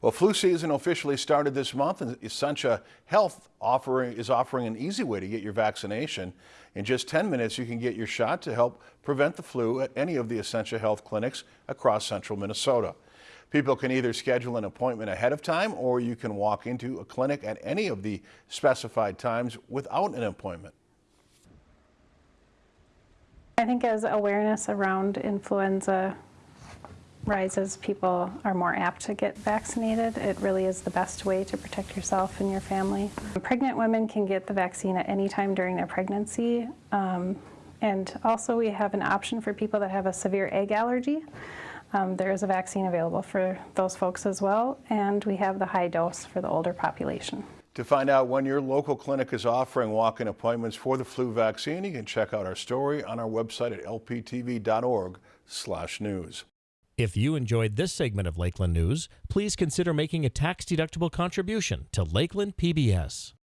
Well, flu season officially started this month and Essentia Health offering, is offering an easy way to get your vaccination. In just 10 minutes, you can get your shot to help prevent the flu at any of the Essentia Health clinics across central Minnesota. People can either schedule an appointment ahead of time or you can walk into a clinic at any of the specified times without an appointment. I think as awareness around influenza rises, people are more apt to get vaccinated. It really is the best way to protect yourself and your family. Pregnant women can get the vaccine at any time during their pregnancy. Um, and also we have an option for people that have a severe egg allergy. Um, there is a vaccine available for those folks as well, and we have the high dose for the older population. To find out when your local clinic is offering walk-in appointments for the flu vaccine, you can check out our story on our website at lptv.org/news. If you enjoyed this segment of Lakeland News, please consider making a tax-deductible contribution to Lakeland PBS.